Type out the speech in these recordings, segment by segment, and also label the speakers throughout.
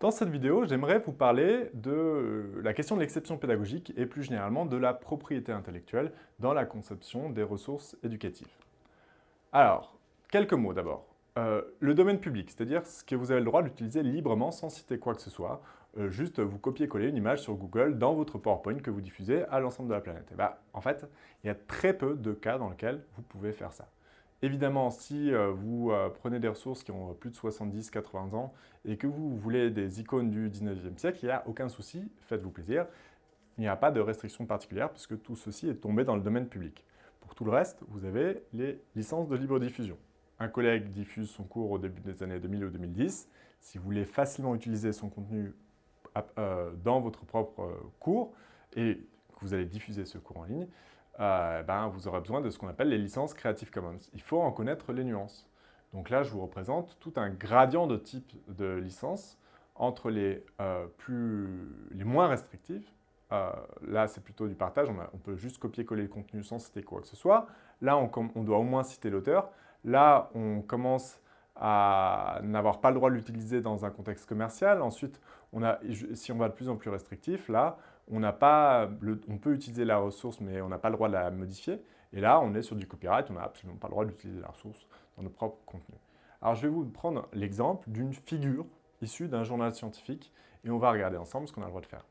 Speaker 1: Dans cette vidéo, j'aimerais vous parler de euh, la question de l'exception pédagogique et plus généralement de la propriété intellectuelle dans la conception des ressources éducatives. Alors, quelques mots d'abord. Euh, le domaine public, c'est-à-dire ce que vous avez le droit d'utiliser librement sans citer quoi que ce soit, euh, juste vous copier-coller une image sur Google dans votre PowerPoint que vous diffusez à l'ensemble de la planète. Et ben, en fait, il y a très peu de cas dans lesquels vous pouvez faire ça. Évidemment, si euh, vous euh, prenez des ressources qui ont plus de 70-80 ans et que vous voulez des icônes du 19e siècle, il n'y a aucun souci, faites-vous plaisir. Il n'y a pas de restriction particulière puisque tout ceci est tombé dans le domaine public. Pour tout le reste, vous avez les licences de libre diffusion. Un collègue diffuse son cours au début des années 2000 ou 2010. Si vous voulez facilement utiliser son contenu euh, dans votre propre cours et que vous allez diffuser ce cours en ligne, euh, ben, vous aurez besoin de ce qu'on appelle les licences Creative Commons. Il faut en connaître les nuances. Donc là, je vous représente tout un gradient de type de licences entre les, euh, plus, les moins restrictives. Euh, là, c'est plutôt du partage, on, peut juste copier-coller le contenu sans citer quoi que ce soit. Là, on, doit au moins citer l'auteur. Là, on commence à n'avoir pas le droit de l'utiliser dans un contexte commercial. Ensuite, on a, si on va de plus en plus restrictif, là, on, peut utiliser la ressource, mais on n'a pas le droit de la modifier. Et là, on est sur du copyright, on n'a absolument pas le droit d'utiliser la ressource dans nos propres contenus. Alors, je vais vous prendre l'exemple d'une figure issue d'un journal scientifique et on va regarder ensemble ce qu'on a le droit de faire.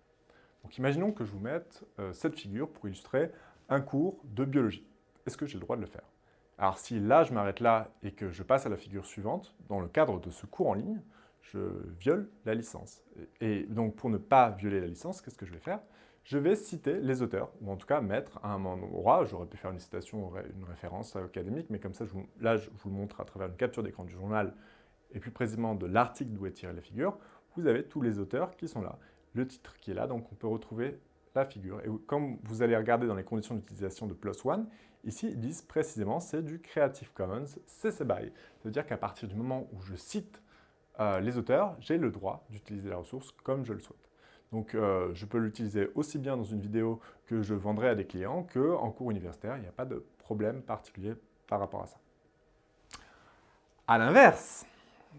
Speaker 1: Donc, imaginons que je vous mette euh, cette figure pour illustrer un cours de biologie. Est-ce que j'ai le droit de le faire? Alors, si là, je m'arrête là et que je passe à la figure suivante, dans le cadre de ce cours en ligne, je viole la licence. Et donc, pour ne pas violer la licence, qu'est-ce que je vais faire? Je vais citer les auteurs, ou en tout cas mettre à un endroit, j'aurais pu faire une citation, une référence académique, mais comme ça, là, je vous le montre à travers une capture d'écran du journal, et plus précisément de l'article d'où est tirée la figure, vous avez tous les auteurs qui sont là. Le titre qui est là, donc on peut retrouver la figure. Et comme vous allez regarder dans les conditions d'utilisation de PLOS ONE, ici, ils disent précisément c'est du Creative Commons CC BY. Ça veut dire qu'à partir du moment où je cite euh, les auteurs, j'ai le droit d'utiliser la ressource comme je le souhaite. Donc, euh, je peux l'utiliser aussi bien dans une vidéo que je vendrai à des clients qu'en cours universitaire. Il n'y a pas de problème particulier par rapport à ça. A l'inverse,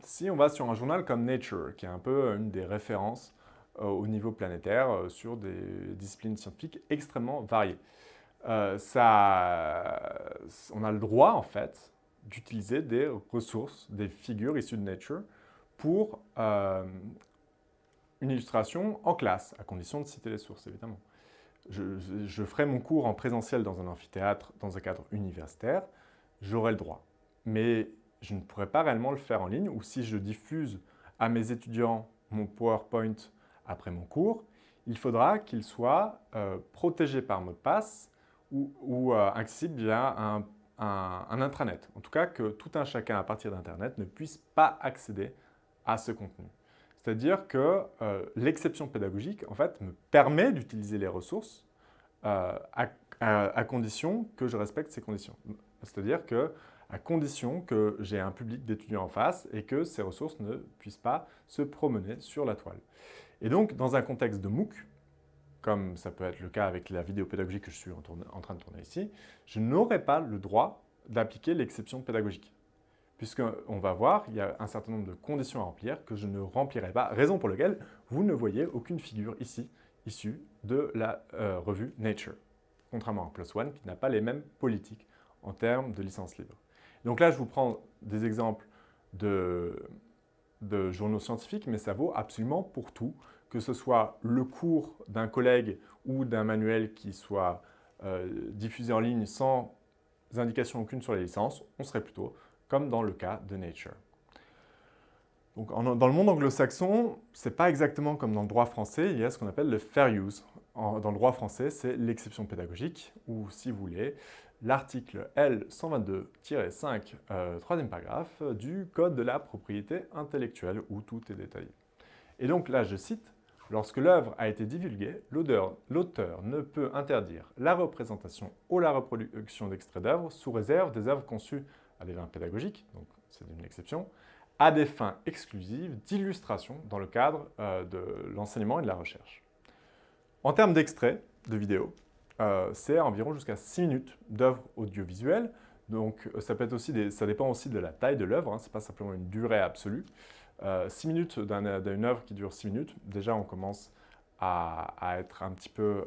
Speaker 1: si on va sur un journal comme Nature, qui est un peu une des références euh, au niveau planétaire sur des disciplines scientifiques extrêmement variées, ça, on a le droit, en fait, d'utiliser des ressources, des figures issues de Nature pour euh, une illustration en classe, à condition de citer les sources, évidemment. Je, ferai mon cours en présentiel dans un amphithéâtre, dans un cadre universitaire, j'aurai le droit. Mais je ne pourrai pas réellement le faire en ligne, ou si je diffuse à mes étudiants mon PowerPoint après mon cours, il faudra qu'il soit euh, protégé par mot de passe ou, euh, accessible via un, un, intranet. En tout cas, que tout un chacun à partir d'Internet ne puisse pas accéder à ce contenu. C'est-à-dire que euh, l'exception pédagogique, en fait, me permet d'utiliser les ressources euh, à, condition que je respecte ces conditions. C'est-à-dire que à condition que j'ai un public d'étudiants en face et que ces ressources ne puissent pas se promener sur la toile. Et donc, dans un contexte de MOOC, comme ça peut être le cas avec la vidéo pédagogique que je suis en train de tourner ici, je n'aurai pas le droit d'appliquer l'exception pédagogique puisqu'on va voir, il y a un certain nombre de conditions à remplir que je ne remplirai pas, raison pour laquelle vous ne voyez aucune figure ici issue de la euh, revue Nature, contrairement à PLOS ONE qui n'a pas les mêmes politiques en termes de licence libre. Donc là, je vous prends des exemples de, journaux scientifiques, mais ça vaut absolument pour tout, que ce soit le cours d'un collègue ou d'un manuel qui soit euh, diffusé en ligne sans indication aucune sur les licences, on serait plutôt comme dans le cas de Nature. Donc, dans le monde anglo-saxon, ce n'est pas exactement comme dans le droit français, il y a ce qu'on appelle le fair use. dans le droit français, c'est l'exception pédagogique, ou si vous voulez, l'article L122-5, euh, troisième paragraphe, du Code de la propriété intellectuelle, où tout est détaillé. Et donc là, je cite, « Lorsque l'œuvre a été divulguée, l'auteur ne peut interdire la représentation ou la reproduction d'extraits d'œuvres sous réserve des œuvres conçues à des fins pédagogiques, donc c'est une exception, à des fins exclusives d'illustration dans le cadre euh, de l'enseignement et de la recherche. En termes d'extraits de vidéos, euh, c'est environ jusqu'à 6 minutes d'œuvre audiovisuelle, donc ça, peut être aussi ça dépend aussi de la taille de l'œuvre, hein, ce n'est pas simplement une durée absolue. 6 minutes d'une œuvre qui dure 6 minutes, déjà on commence à, être un petit peu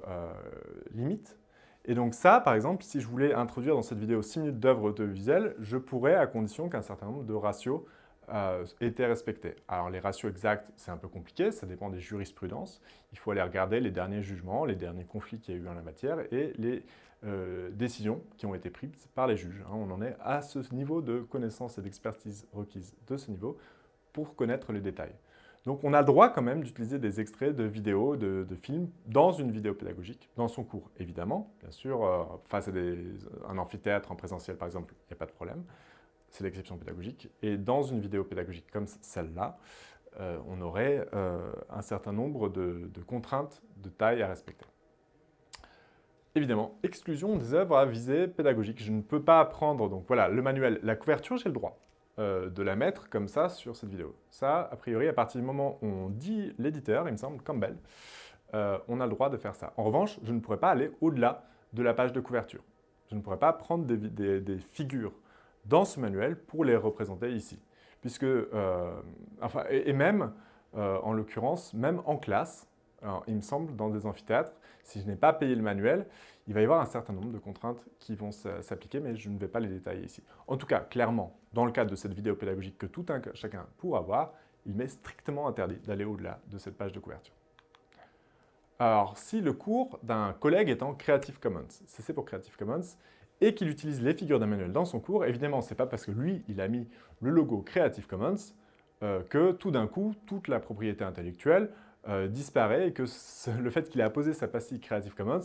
Speaker 1: limite. Et donc ça, par exemple, si je voulais introduire dans cette vidéo 6 minutes d'œuvre audiovisuelle, je pourrais à condition qu'un certain nombre de ratios euh, étaient respectés. Alors les ratios exacts, c'est un peu compliqué, ça dépend des jurisprudences. Il faut aller regarder les derniers jugements, les derniers conflits qu'il y a eu en la matière et les euh, décisions qui ont été prises par les juges. Hein. on en est à ce niveau de connaissance et d'expertise requise de ce niveau pour connaître les détails. Donc on a le droit quand même d'utiliser des extraits de vidéos, de, films dans une vidéo pédagogique, dans son cours évidemment. Bien sûr, euh, face à un amphithéâtre en présentiel par exemple, il n'y a pas de problème. C'est l'exception pédagogique. Et dans une vidéo pédagogique comme celle-là, euh, on aurait euh, un certain nombre de, contraintes de taille à respecter. Évidemment, exclusion des œuvres à visée pédagogique. Je ne peux pas prendre, donc voilà, le manuel, la couverture, j'ai le droit. Euh, de la mettre comme ça sur cette vidéo. Ça, a priori, à partir du moment où on dit l'éditeur, il me semble, Campbell, euh, on a le droit de faire ça. En revanche, je ne pourrais pas aller au-delà de la page de couverture. Je ne pourrais pas prendre des, figures dans ce manuel pour les représenter ici. Puisque, euh, enfin, et, même, en l'occurrence, même en classe, il me semble, dans des amphithéâtres, si je n'ai pas payé le manuel, il va y avoir un certain nombre de contraintes qui vont s'appliquer, mais je ne vais pas les détailler ici. En tout cas, clairement, dans le cadre de cette vidéo pédagogique que tout un chacun pourra voir, il m'est strictement interdit d'aller au-delà de cette page de couverture. Alors, si le cours d'un collègue est en Creative Commons, c'est pour Creative Commons, et qu'il utilise les figures d'un manuel dans son cours, évidemment, ce n'est pas parce que lui, il a mis le logo Creative Commons euh, que tout d'un coup, toute la propriété intellectuelle euh, disparaît et que le fait qu'il ait apposé sa pastille Creative Commons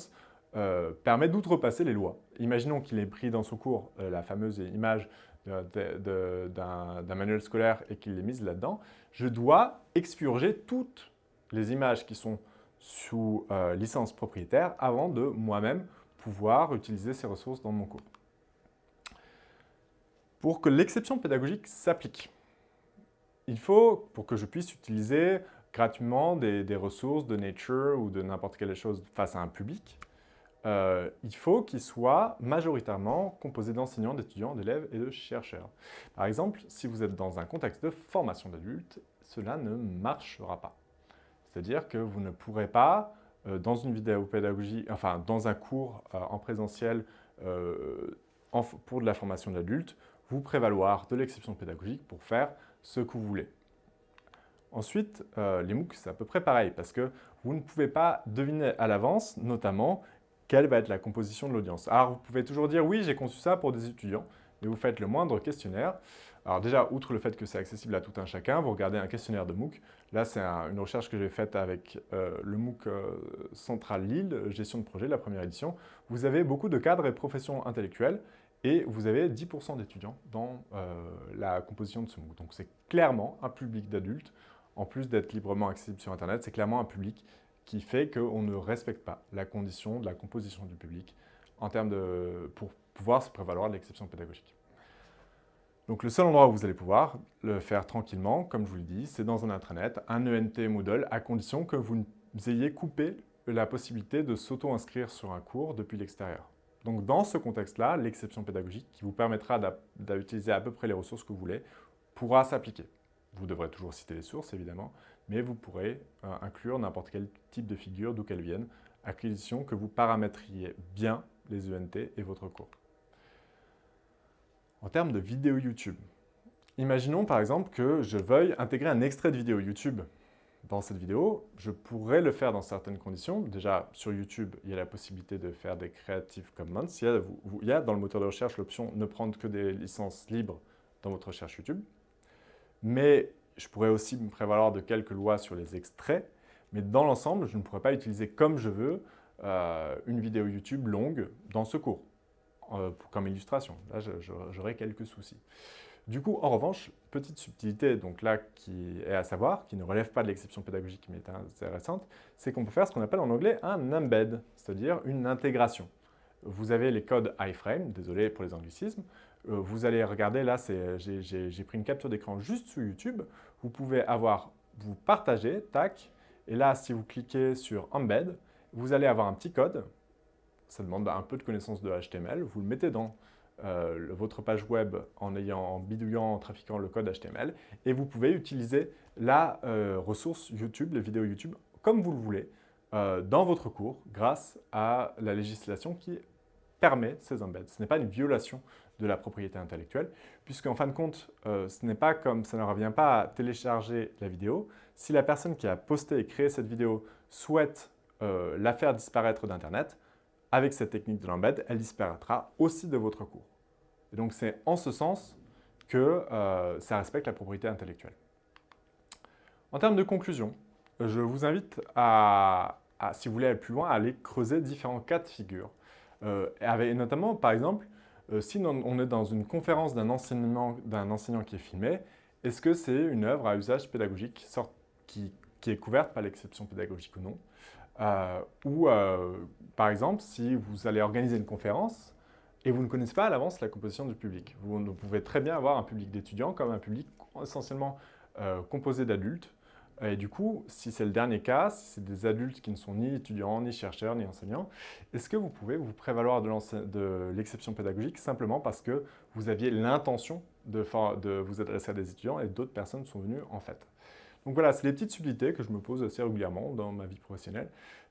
Speaker 1: euh, permet d'outrepasser les lois. Imaginons qu'il ait pris dans son cours euh, la fameuse image d'un manuel scolaire et qu'il l'ait mise là-dedans. Je dois expurger toutes les images qui sont sous licence propriétaire avant de moi-même pouvoir utiliser ces ressources dans mon cours. Pour que l'exception pédagogique s'applique, il faut, pour que je puisse utiliser gratuitement des, ressources de Nature ou de n'importe quelle chose face à un public, euh, il faut qu'il soit majoritairement composé d'enseignants, d'étudiants, d'élèves et de chercheurs. Par exemple, si vous êtes dans un contexte de formation d'adultes, cela ne marchera pas. C'est-à-dire que vous ne pourrez pas, euh, dans une vidéo pédagogie, enfin dans un cours euh, en présentiel pour de la formation d'adultes, vous prévaloir de l'exception pédagogique pour faire ce que vous voulez. Ensuite, euh, les MOOC, c'est à peu près pareil, parce que vous ne pouvez pas deviner à l'avance, notamment, quelle va être la composition de l'audience. Alors, vous pouvez toujours dire, oui, j'ai conçu ça pour des étudiants, mais vous faites le moindre questionnaire. Alors déjà, outre le fait que c'est accessible à tout un chacun, vous regardez un questionnaire de MOOC. Là, c'est une recherche que j'ai faite avec euh, le MOOC euh, Central Lille, gestion de projet, la première édition. Vous avez beaucoup de cadres et professions intellectuelles et vous avez 10% d'étudiants dans la composition de ce MOOC. Donc c'est clairement un public d'adultes en plus d'être librement accessible sur Internet, c'est clairement un public qui fait qu'on ne respecte pas la condition de la composition du public en termes pour pouvoir se prévaloir de l'exception pédagogique. Donc le seul endroit où vous allez pouvoir le faire tranquillement, comme je vous le dis, c'est dans un intranet, un ENT Moodle, à condition que vous ayez coupé la possibilité de s'auto-inscrire sur un cours depuis l'extérieur. Donc dans ce contexte-là, l'exception pédagogique, qui vous permettra d'utiliser à peu près les ressources que vous voulez, pourra s'appliquer. Vous devrez toujours citer les sources, évidemment, mais vous pourrez euh, inclure n'importe quel type de figure, d'où qu'elle vienne, à condition que vous paramétriez bien les ENT et votre cours. En termes de vidéo YouTube, imaginons par exemple que je veuille intégrer un extrait de vidéo YouTube dans cette vidéo. Je pourrais le faire dans certaines conditions. Déjà, sur YouTube, il y a la possibilité de faire des Creative Commons. Il y a, il y a dans le moteur de recherche l'option ne prendre que des licences libres dans votre recherche YouTube. Mais je pourrais aussi me prévaloir de quelques lois sur les extraits, mais dans l'ensemble, je ne pourrais pas utiliser comme je veux euh, une vidéo YouTube longue dans ce cours, euh, comme illustration. Là, j'aurais quelques soucis. Du coup, en revanche, petite subtilité donc là qui est à savoir, qui ne relève pas de l'exception pédagogique mais est intéressante, c'est qu'on peut faire ce qu'on appelle en anglais un embed, c'est-à-dire une intégration. Vous avez les codes iframe, désolé pour les anglicismes, euh, vous allez regarder, là, j'ai pris une capture d'écran juste sous YouTube. Vous pouvez avoir, vous partagez, tac, et là, si vous cliquez sur Embed, vous allez avoir un petit code. Ça demande un peu de connaissance de HTML. Vous le mettez dans euh, votre page web en, ayant, bidouillant, en trafiquant le code HTML. Et vous pouvez utiliser la euh, ressource YouTube, les vidéos YouTube, comme vous le voulez, euh, dans votre cours grâce à la législation qui permet ces embeds. Ce n'est pas une violation de la propriété intellectuelle, puisqu'en fin de compte, ce n'est pas comme ça ne revient pas à télécharger la vidéo. Si la personne qui a posté et créé cette vidéo souhaite la faire disparaître d'Internet, avec cette technique de l'embed, elle disparaîtra aussi de votre cours. Et donc c'est en ce sens que euh, ça respecte la propriété intellectuelle. En termes de conclusion, je vous invite à, si vous voulez aller plus loin, à aller creuser différents cas de figure. Euh, et notamment, par exemple, euh, si on est dans une conférence d'un enseignant, enseignant qui est filmé, est-ce que c'est une œuvre à usage pédagogique qui, qui est couverte par l'exception pédagogique ou non? Euh, ou, euh, par exemple, si vous allez organiser une conférence et vous ne connaissez pas à l'avance la composition du public. Vous, pouvez très bien avoir un public d'étudiants comme un public essentiellement composé d'adultes. Et du coup, si c'est le dernier cas, si c'est des adultes qui ne sont ni étudiants, ni chercheurs, ni enseignants, est-ce que vous pouvez vous prévaloir de l'exception pédagogique simplement parce que vous aviez l'intention de, vous adresser à des étudiants et d'autres personnes sont venues en fait? Donc voilà, c'est des petites subtilités que je me pose assez régulièrement dans ma vie professionnelle.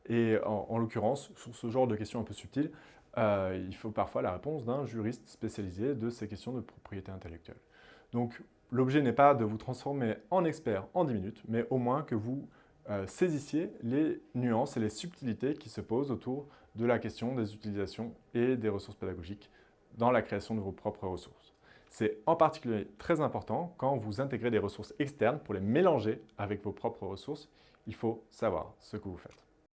Speaker 1: Et en, l'occurrence, sur ce genre de questions un peu subtiles, euh, il faut parfois la réponse d'un juriste spécialisé de ces questions de propriété intellectuelle. Donc l'objet n'est pas de vous transformer en expert en 10 minutes, mais au moins que vous euh, saisissiez les nuances et les subtilités qui se posent autour de la question des utilisations et des ressources pédagogiques dans la création de vos propres ressources. C'est en particulier très important quand vous intégrez des ressources externes pour les mélanger avec vos propres ressources. Il faut savoir ce que vous faites.